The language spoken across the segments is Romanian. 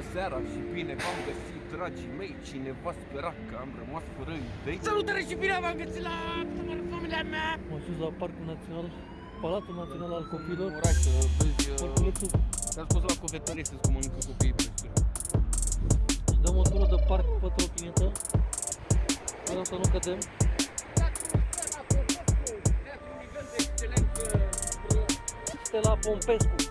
Bună seara și bine v-am găsit, dragii mei Cineva spera că am rămas fără idei? Salutare și bine v-am găsit la familia mea! M-am sus la Parcul Național Palatul Național al Copilor Oraș, uh, vezi, uh, Parculețul. S-a la cofetărie să-ți comunică copiii pe Dăm o tură de parc pe trotinetă Vreau să nu cădem. Uh, Stela Pompescu.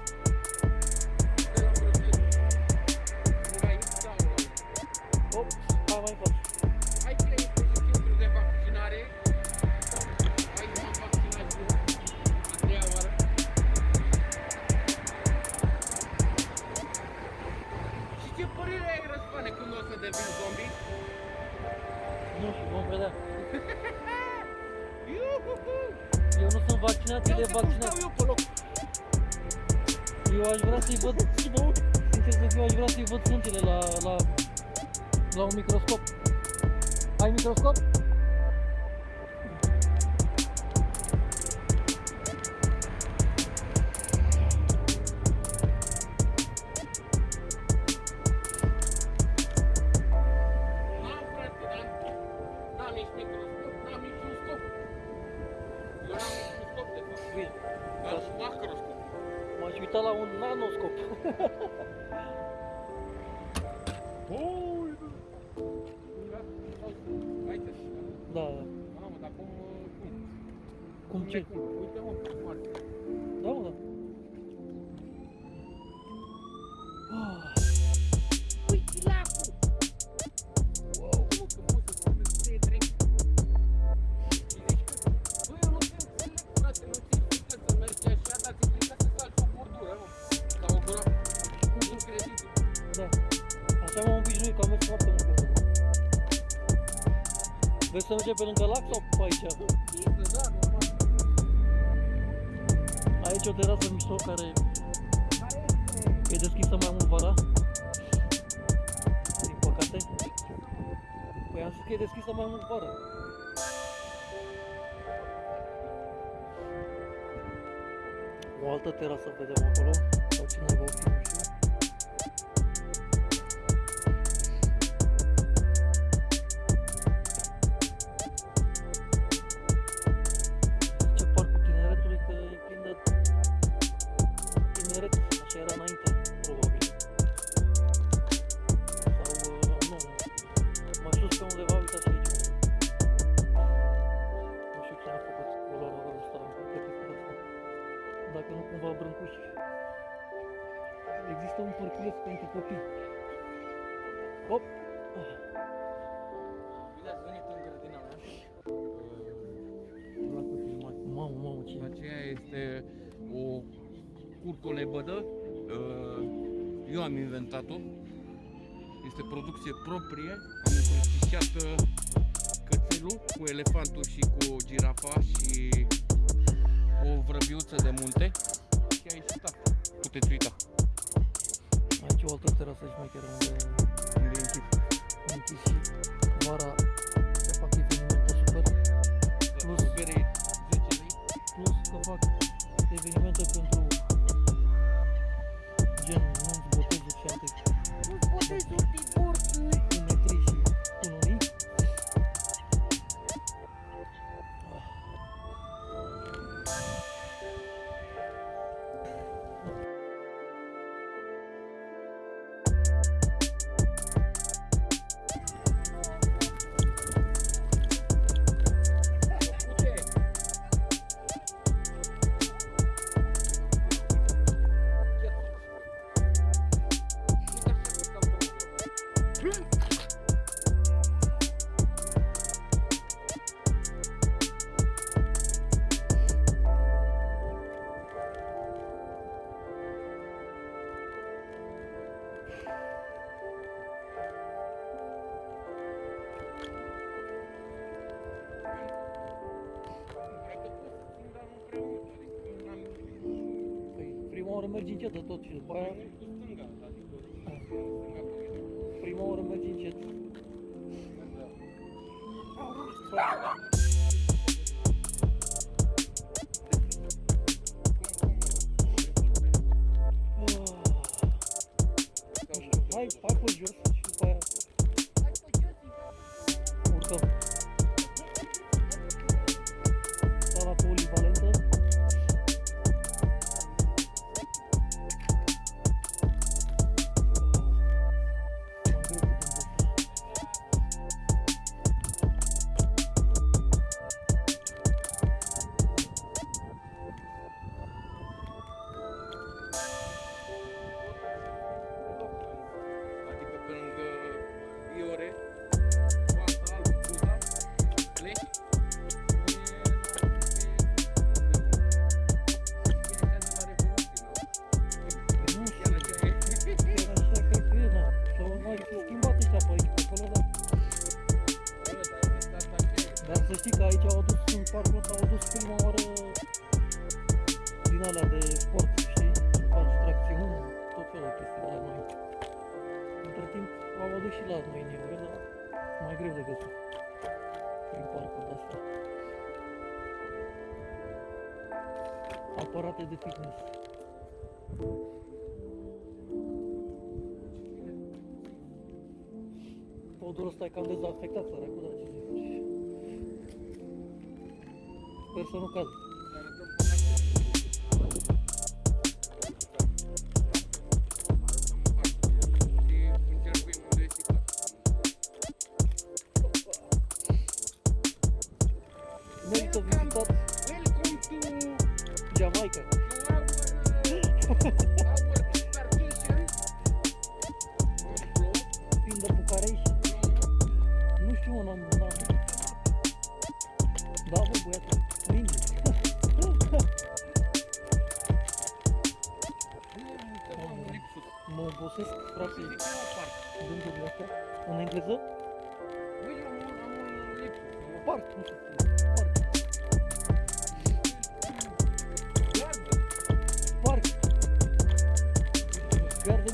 să mergem pe lângă lac sau pe aici? Aici o terasă mișto care e deschisă mai mult vara. Din păcate. Păi am zis că e deschisă mai mult vara. O altă terasă vedem acolo. Sau cine va fi? Cam dezafectat, săracul, dar ce să faci? Sper să nu cadă.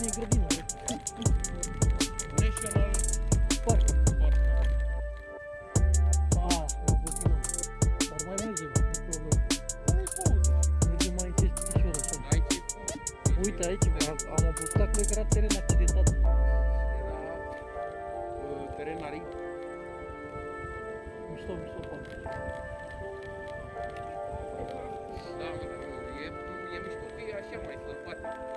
E grădină. National Parc. Park. Ah, am puțin. Dar mai mergem, nu problemă. Mergem mai încet ușor așa. Aici e frumos. Uite aici, am, am obostat, cred că era teren accidentat. Era uh, teren arid. Mișto, mișto parc. Da, mă, e, e mișto că e așa mai sălbatic și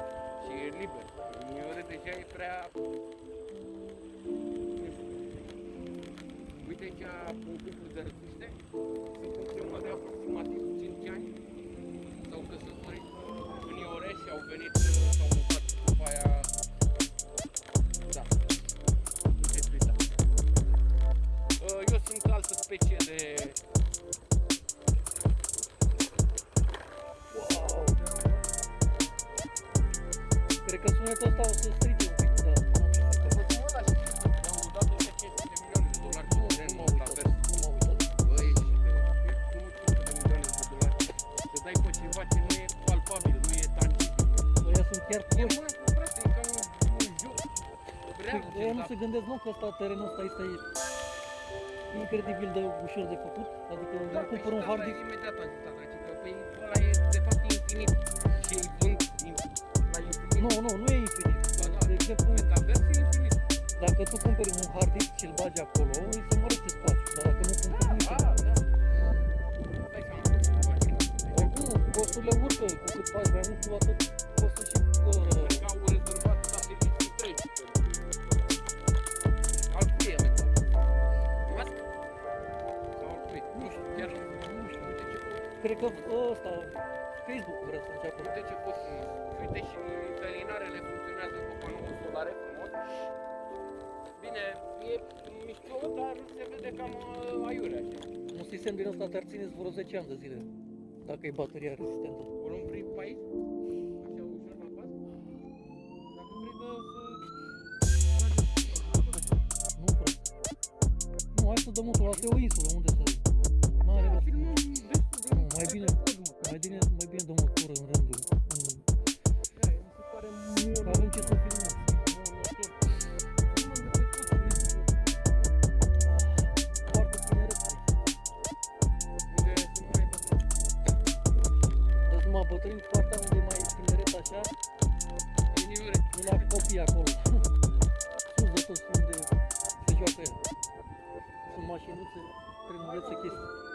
e liber. Uneori deja e prea... nu știu. Uite aici un cuplu de răcuște, sunt în urmă de aproximativ 5 ani, s-au căsătorit în Iore și au venit, gândesc, nu, că ăsta, terenul ăsta este incredibil de ușor de făcut. Adică da, îmi păi cumpăr și un de hard asta disk. imediat am zis asta, că păi ăla e de fapt infinit și îi vând in- la infinit. Nu, nu, nu e infinit. Ba da, De exemplu, metavers e infinit. dacă tu cumperi un hard disk și îl bagi acolo, îi se mărește spațiu. Dar dacă nu cumperi Da, nimic, da, da. Dai seama cât îți faci. oricum costurile urcă. Cu cât faci mai mult, cu atât costă și Cred că ăsta, Facebook vrea să înceapă. uite ce pot frumos. Uite și felinarele funcționează cu panouri solare frumos. Bine, e mișto, dar se vede cam uh, aiurea așa. Un sistem din ăsta te-ar ține vreo 10 ani de zile. Dacă e bateria rezistentă. O luăm prin país, așa ușor la pas. Dacă vrei să... Nu, frate. Nu, hai să dăm motorul. Asta e o insulă, unde să bine, mai bine, mai bine dăm o tură în rândul. În... Avem ce să filmăm. mă bătrâni partea unde mai tineret așa Nu la copii acolo Sus de tot unde se joacă Sunt mașinuțe, trebuie să chestii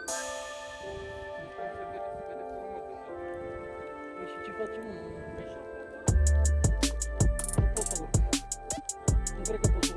para um un, un poco, não poco, un poco.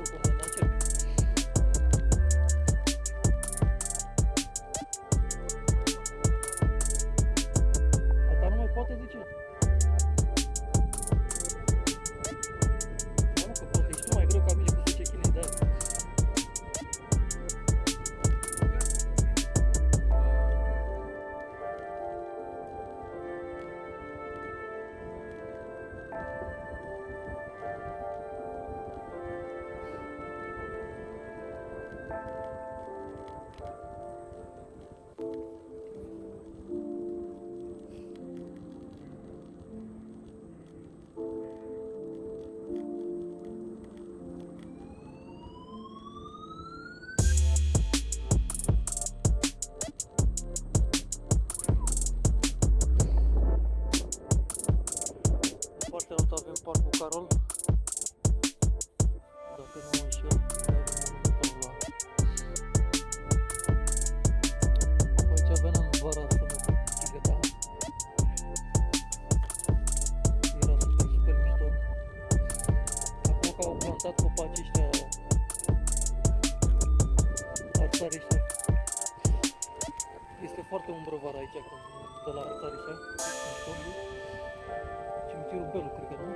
golul, cred că nu?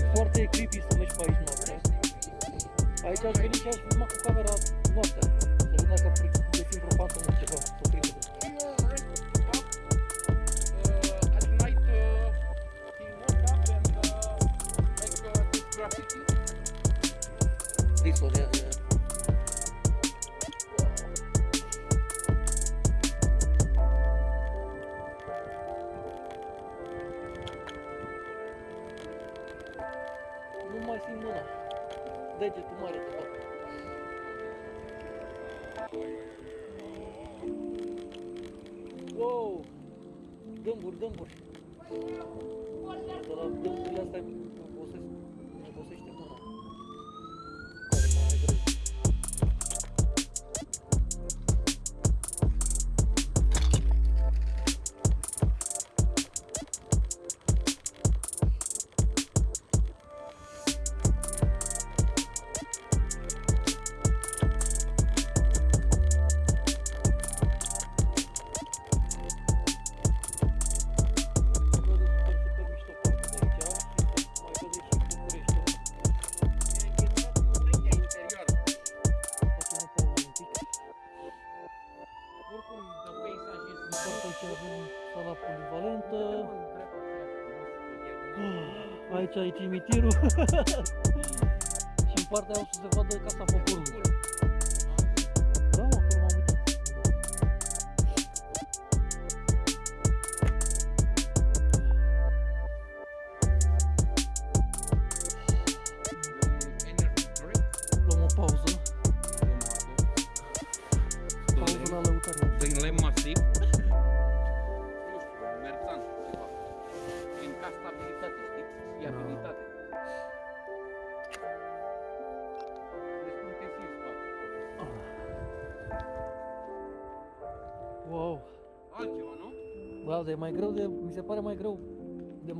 E foarte creepy să mergi pe aici noaptea. Aici aș venit și aș filma cu camera noaptea. Să vedem dacă găsim vreo fantomă ceva, să o. gâmbur, gâmbur. Acolo, gâmbur, asta cimitirul și în partea aia o să se vadă Casa Poporului.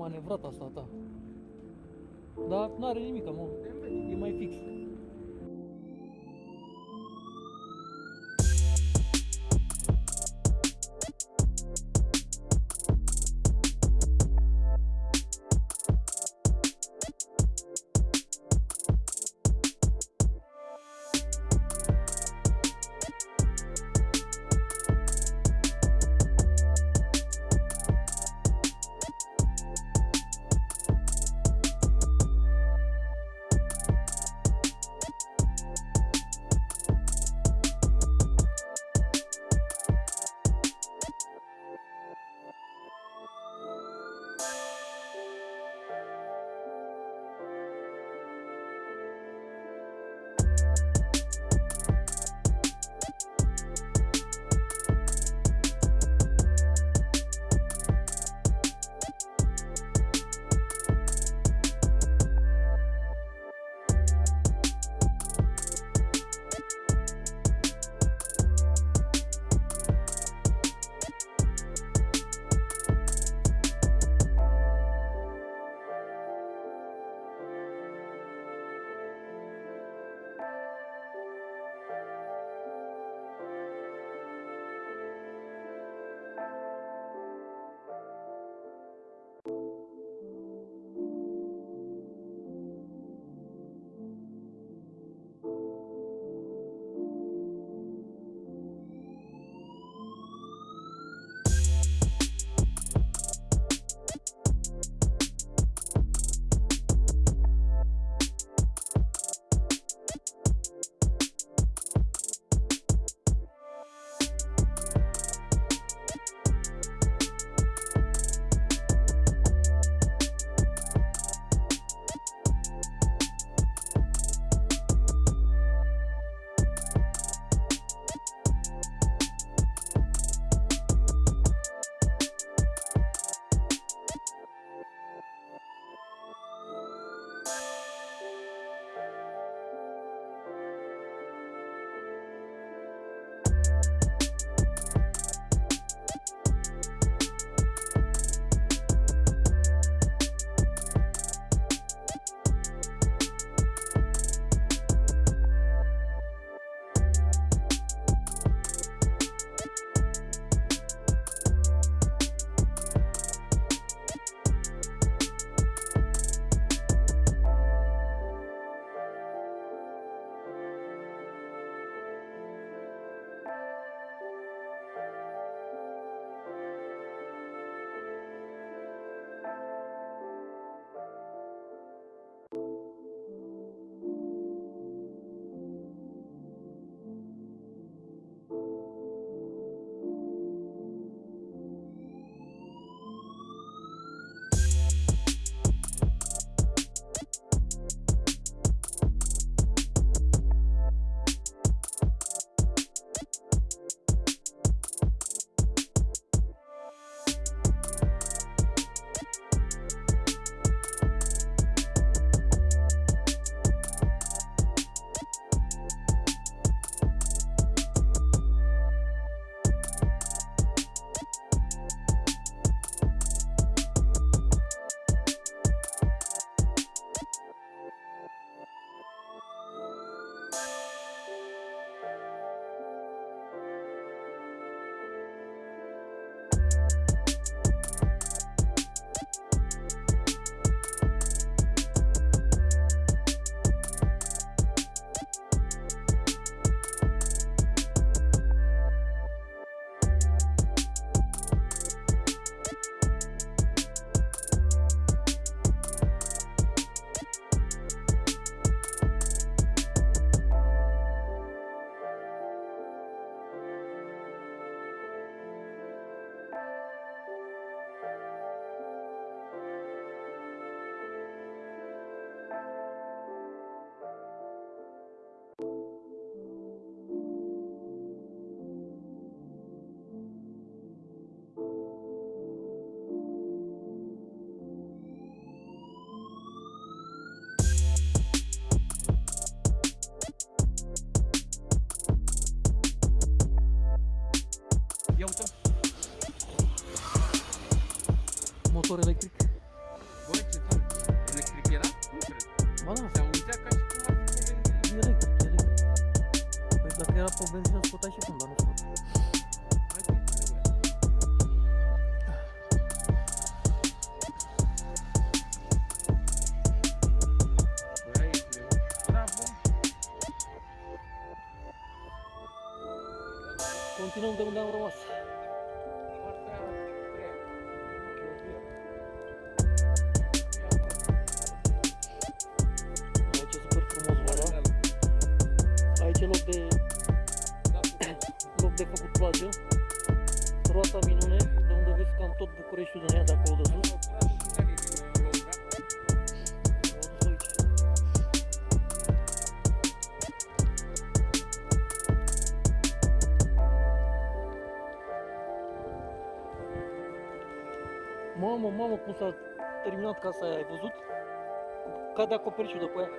manevrat asta ta. Dar nu are nimic, mă. for electric ce loc de, loc de făcut plajă. Roata minune, de unde vezi cam tot Bucureștiul din ea de acolo de sus. Mamă, mamă, cum s-a terminat casa aia, ai văzut? Cade acoperișul de pe aia.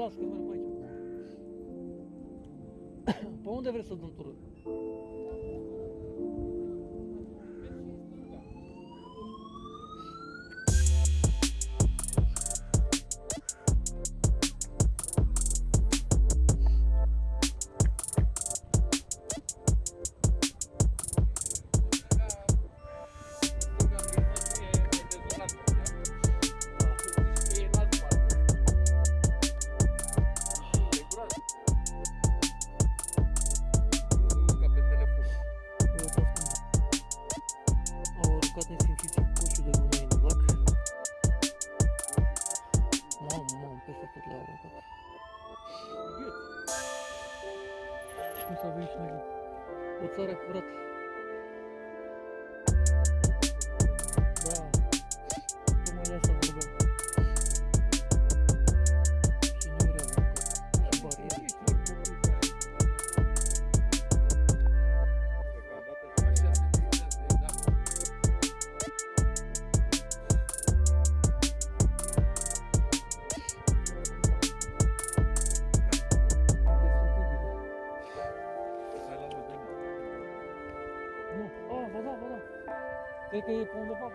받았을 경우는 보이죠 보온대 그랬어 눈 뚫어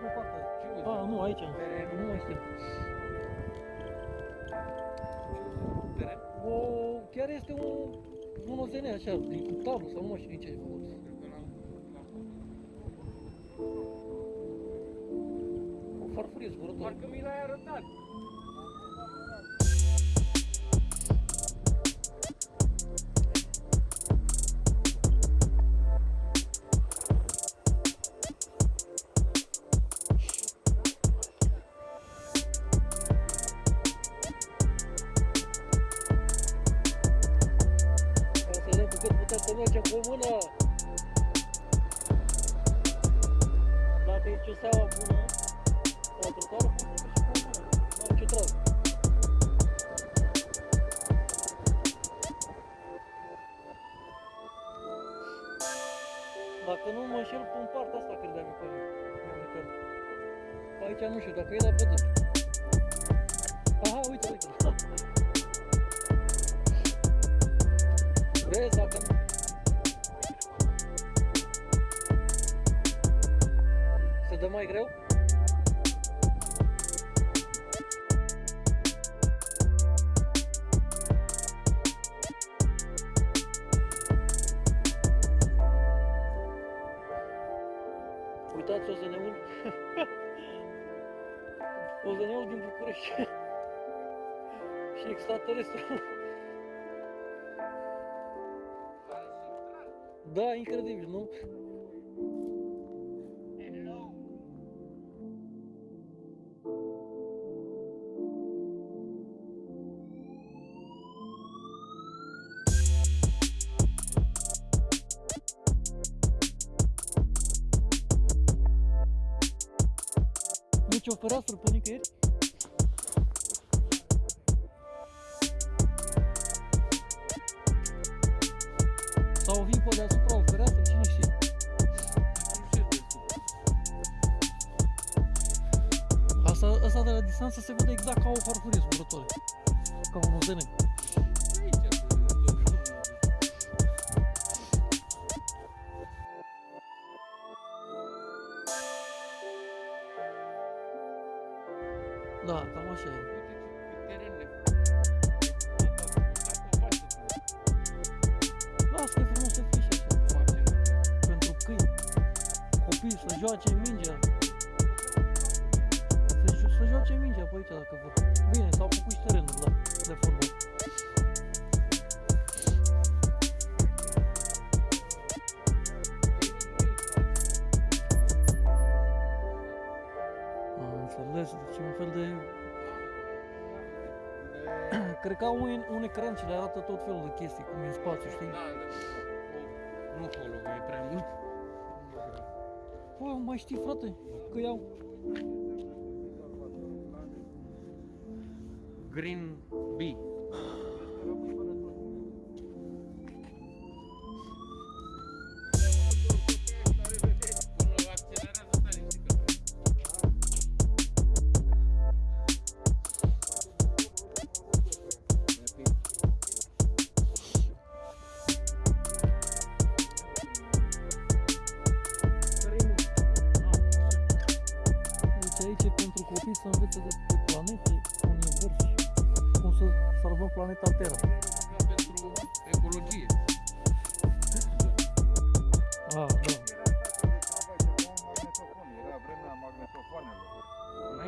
pe partea aia. Da, nu, aici. Nu este. O, chiar este un, un OZN așa, din tablu sau nu mai știu din ce e făcut. 저녁에 보면은 părăsuri o nicăieri. Sau vin pe deasupra o fereastră, cine știe. Asta, asta de la distanță se vede exact ca o farfurie zburătoare. Ca un ozenet. ca un, un ecran ce le arată tot felul de chestii, cum e în spațiu, știi? Da. da, da. Nu acolo, e prea mult. Bă, mai știi, frate, că iau... Green Bee.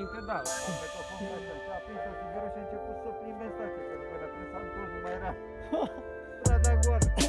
înainte, da. Pe tofon ca așa, și a o sigură și a început să o plimbe în da, stație, că nu vedea, când mai era. Strada goală.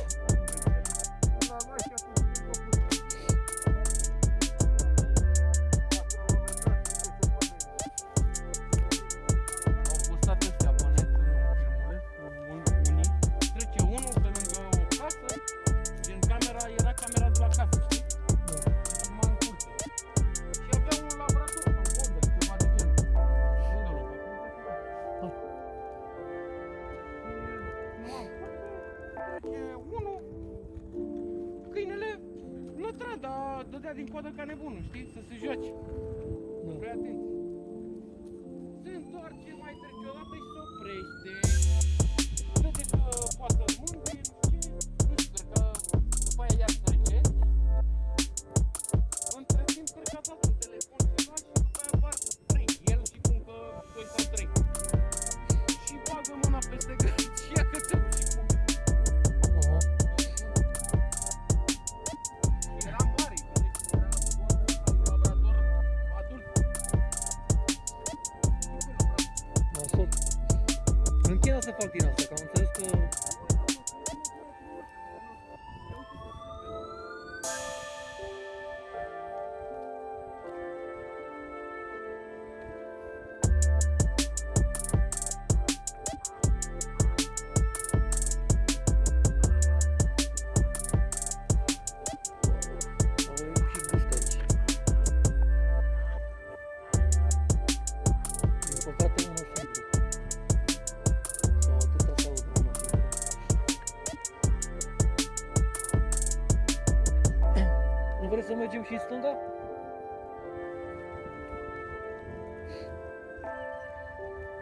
mergem și în stânga?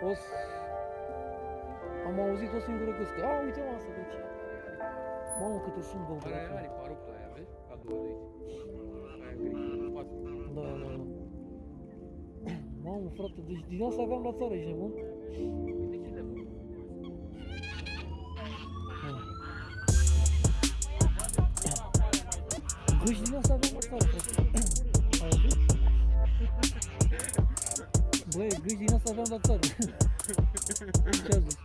O să... Am auzit o singură gâscă. A, uite mă asta de aici. Mamă, câte sunt două. Are are parupa aia, vezi? A doua de aici. Da, da, da. Mamă, frate, deci din asta aveam la țară, ești nebun? Duci din asta avem acolo. Ai auzit? Băi, gâși din asta aveam doctor. Ce-a zis?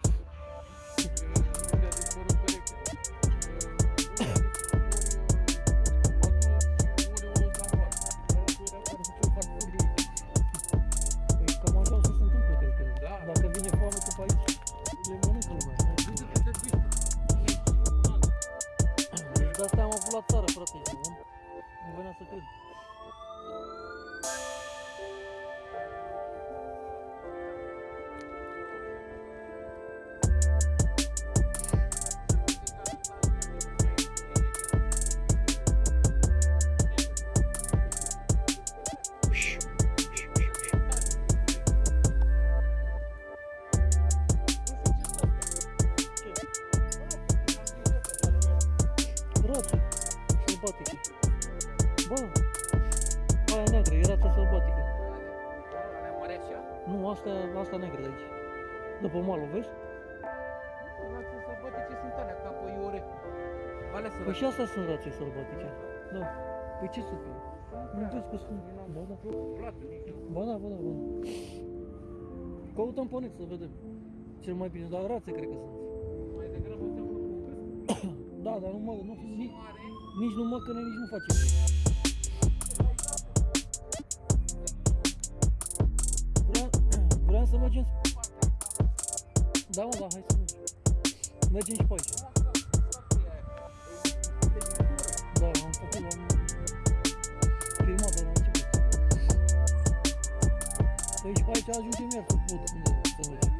vârf? Rațe sălbatice sunt alea, capă iore. Alea Păi și astea sunt rațe sălbatice. Da. da. Păi ce sunt? Nu vezi că sunt... Ba da. Ba da, ba da, ba da. Căutăm pe net să vedem. Cel mai bine, dar rațe cred că sunt. Mai degrabă seamănă cu crâsc? da, dar nu mă... Nu, nici, nici nu mă căne, nici nu face. Vreau să mergem da, mă, da, hai să mergem. Mergem și pe aici. Da, am făcut, am filmat, dar am început. Păi și pe aici ajungem iar să pot unde să mergem.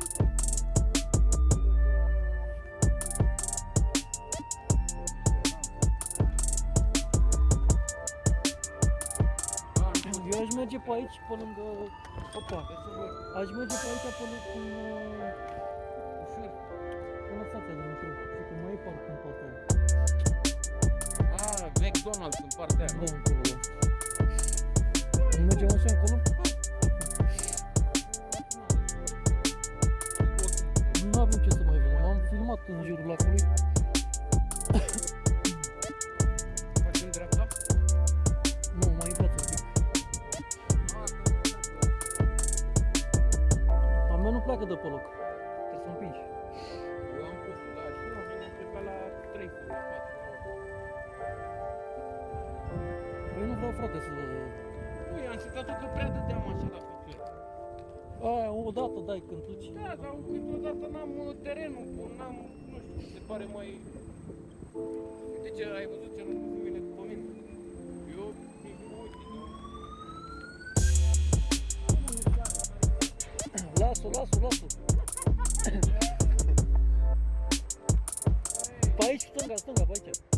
Eu aș merge pe aici, pe lângă... Opa, aș merge pe aici până în... pare mai... Uite ce ai văzut ce nu vine după mine. Eu, nici nu mă uit, nu. Lasă, lasă, lasă. Pe aici, stânga, stânga, pe aici.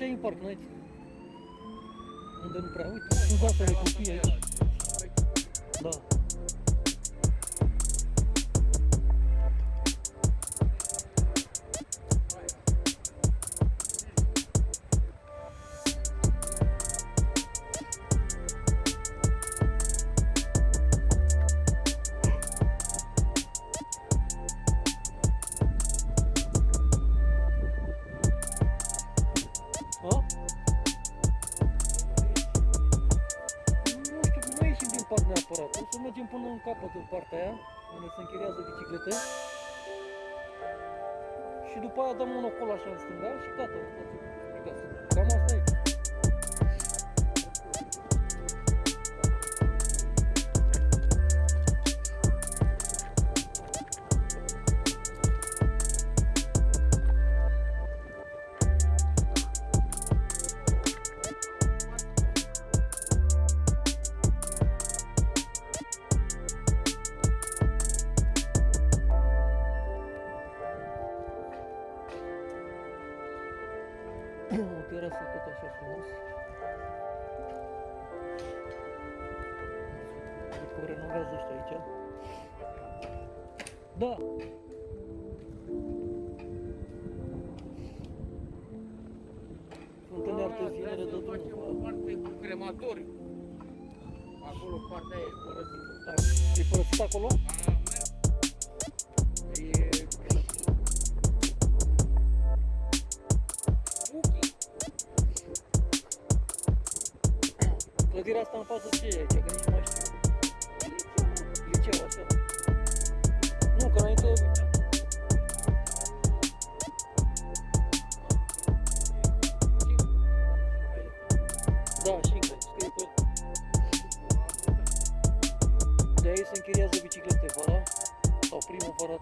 Așa e în parc, n-ai Unde nu prea, uite, sunt până în capăt în partea aia, unde se închiriază biciclete. Și după aia dăm un ocol așa în stânga și gata,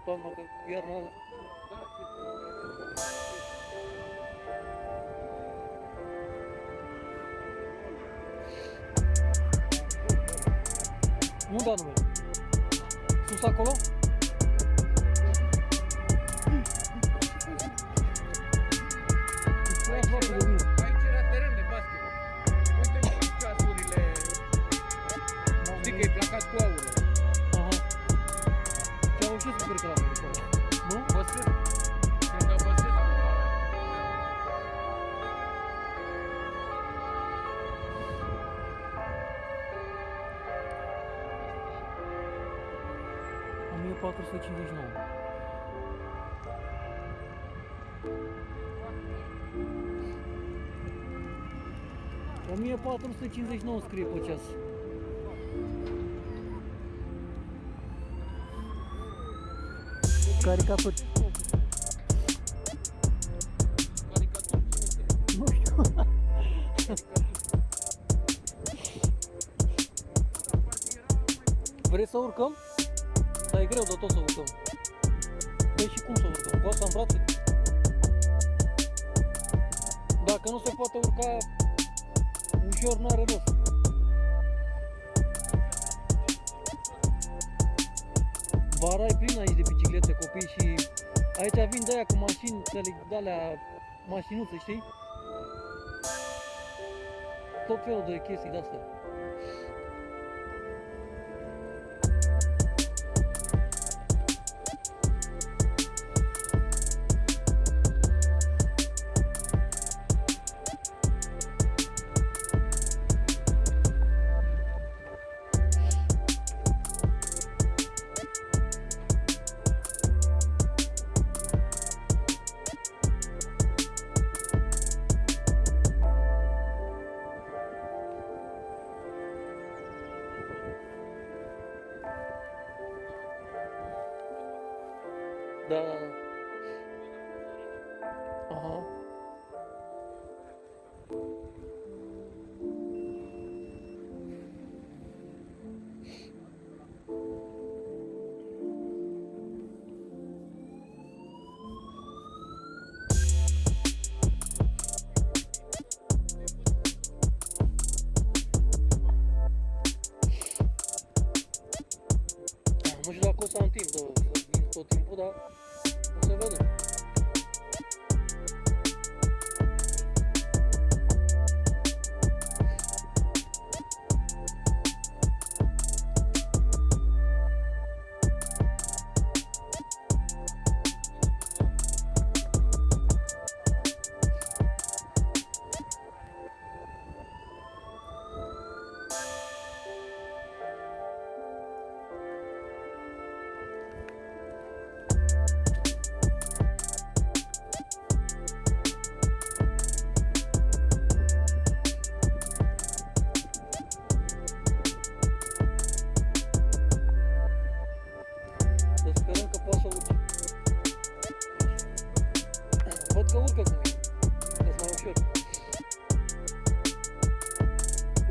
primăvara, toamna, că iarna Nu 1459 scrie pe ceas. Caricatură. Caricatură. Nu știu. Vreți să urcăm? Dar e greu de tot să urcăm. Păi și cum să urcăm? Cu asta în brațe? Dacă nu se poate urca ușor, n-are rost. Vara e plin aici de biciclete, copii și aici vin de aia cu mașini, de alea mașinuțe, știi? Tot felul de chestii de-astea.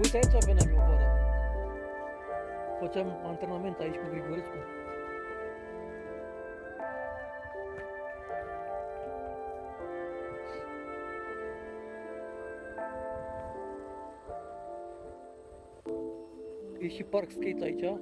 Uite aici veneam eu vara. Făceam antrenament aici cu Grigorescu. E și park skate aici.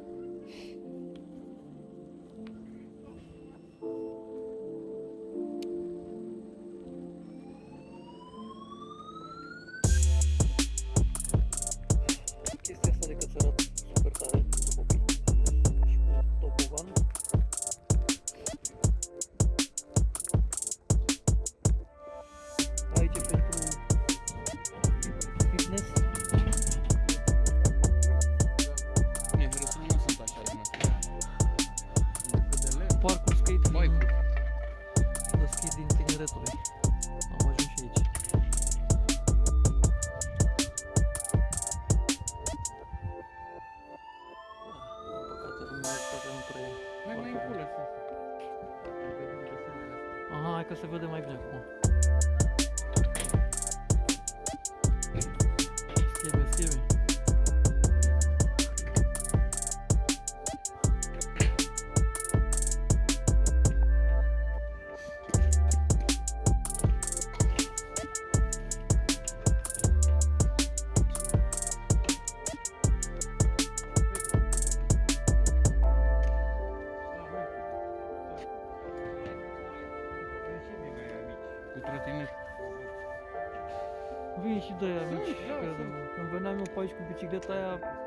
Când veneam eu pe aici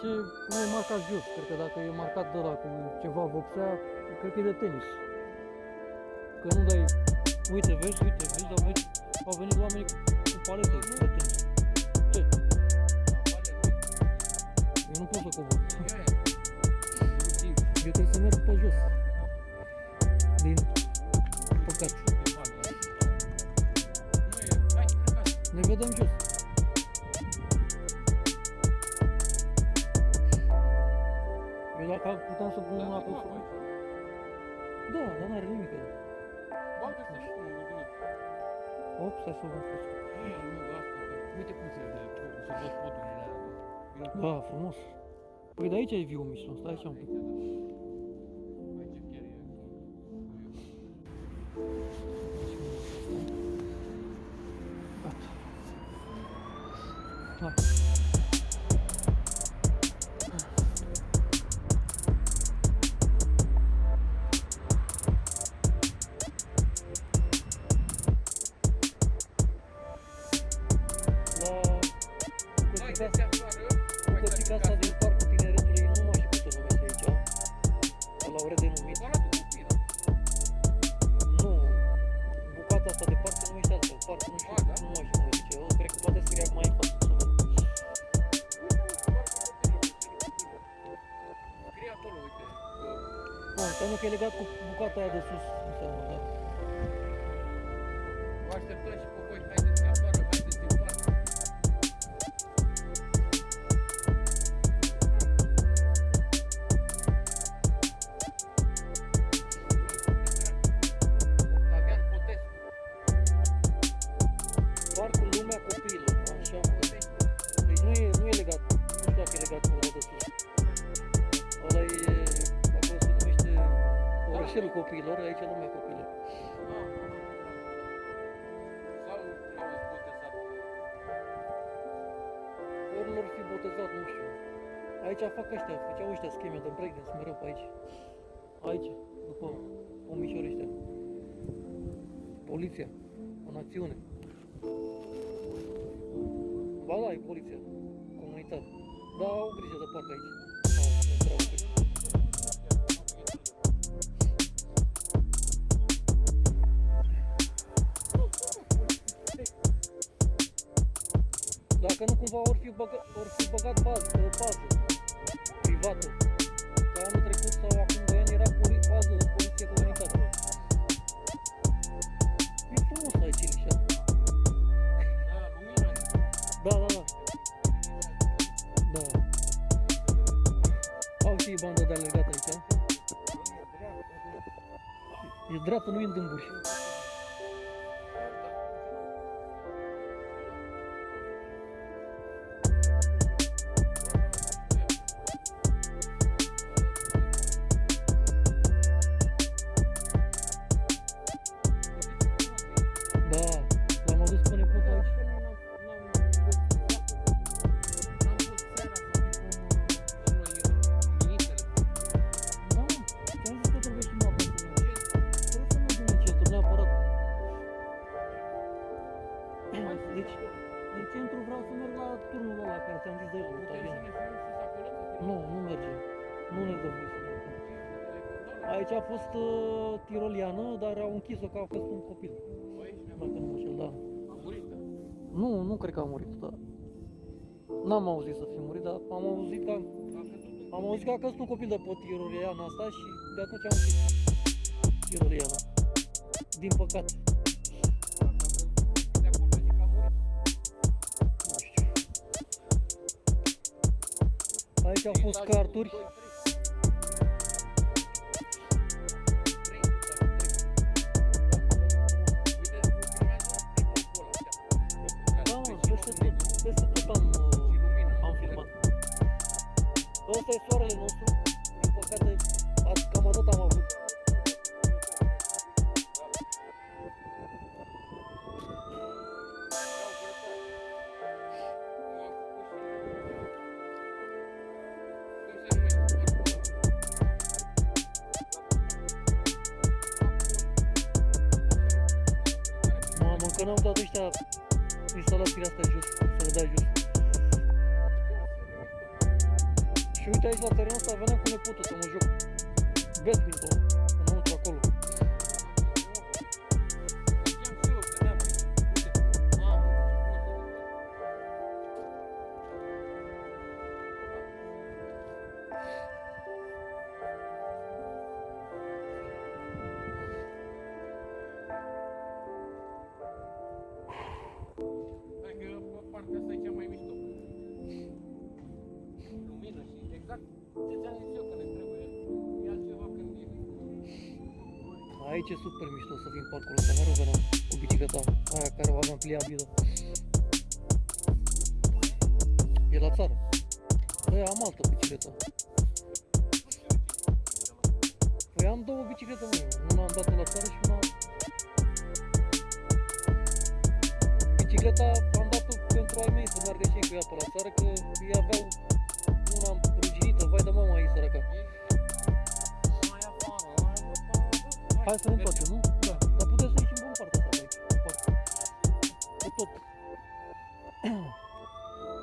Depinde ce, cum e marcat jos. Cred că dacă e marcat de la cu ceva vopsea, cred că e de tenis. Că nu dai, uite, vezi, uite, vezi, dar vezi, au venit oamenii cu, cu palete de tenis. Ce? Eu nu pot să cobor. Eu trebuie să merg pe jos. Din păcat. Ne vedem jos. Op, stai să văd. Uite cum se vede, se văd podurile alea. Da, frumos. Păi de aici e viu mișto, stai așa un pic. Aici chiar e. Gata. Legat cu bucata aia de Aici fac ăștia, făceau ăștia scheme de breakdance mereu pe aici. Aici, după pomișori ăștia. Poliția, în acțiune. Ba da, e poliția, comunitate. Da, au grijă de parc aici. Dacă nu cumva ori fi, băgat, ori fi băgat bază, pe bază privată. Că anul trecut sau acum 2 ani era poli, bază poliție comunitară. E frumos aici, Ilișa. Da, lumină. Da, da, da. Da. Au și bandă de alergat aici. E dreaptă, nu e în dâmburi. N-am auzit să fi murit, dar am auzit că am auzit că a căzut un copil de pe tiroliana asta și de atunci am închis tiroliana. Din păcate. Nu știu. Aici au fost carturi. Da, mă, peste tot, peste tot am, uh, am filmat. Ăsta e soarele nostru. Din păcate, azi cam atât am avut. Mamă, încă n-au dat ăștia instalațiile astea jos. Și uite aici la terenul ăsta veneam cu nepotul să aveam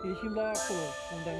Ieșim la acolo unde am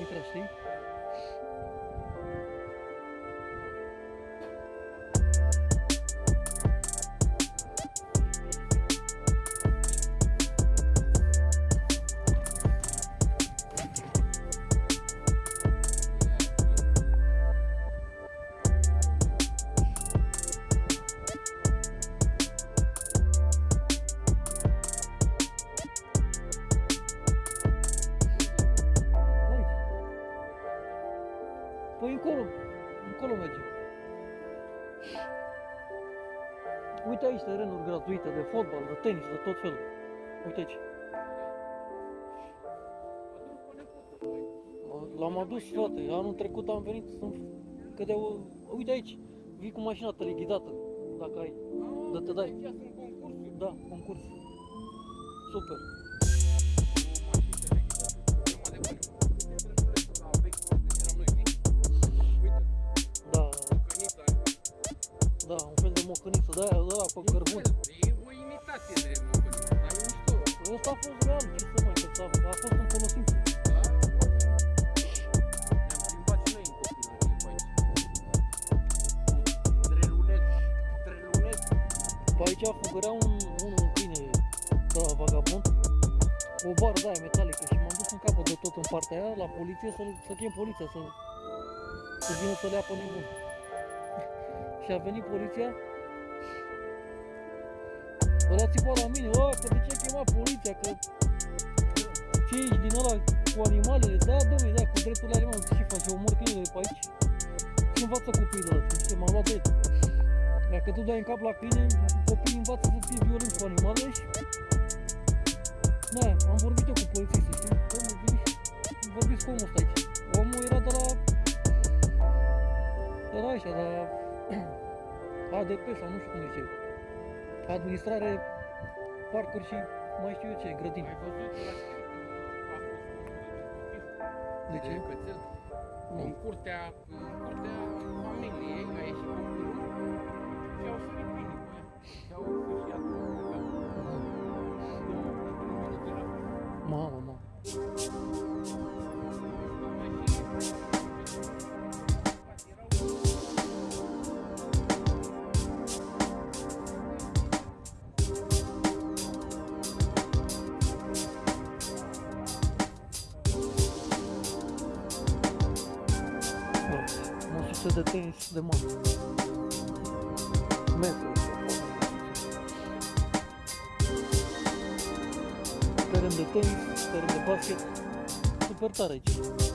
tot felul. Uite aici. L-am adus toate. Anul trecut am venit să că de o... Uite aici. Vii cu mașina tele ghidată. dacă ai. Ah, Da, te dai. Aici sunt concursuri. Da, concurs. Super. De tot în partea aia, la poliție, să, să chem poliția, să, să vină să le ia pe nebun. și a venit poliția, ăla țipa la mine, o, că de ce ai chemat poliția, că ce ești din ăla cu animalele, da, domnule, da, cu drepturile animalelor, ce faci, omor câinele pe aici? Ce învață copiii de la tine? M-am luat de el. Dacă tu dai în cap la câine, copiii învață să fie violenți cu animalele și... Da, am vorbit eu cu polițistul, știi? Domnule, veniți, vorbiți cu omul ăsta aici. Omul era de la... De la așa, de la... ADP sau nu știu cum zice. Administrare, parcuri și mai știu eu ce, grădini. Ai văzut la știri că a fost omorât de copil? De ce? cățel? Nu. În curtea, în curtea familiei a ieșit copilul și au sărit câinii pe ea. Și au sfârșit Mamă, mamă. Da, mă de tenis de mare. Metru. Teren de tenis, teren de basket. Super tare aici.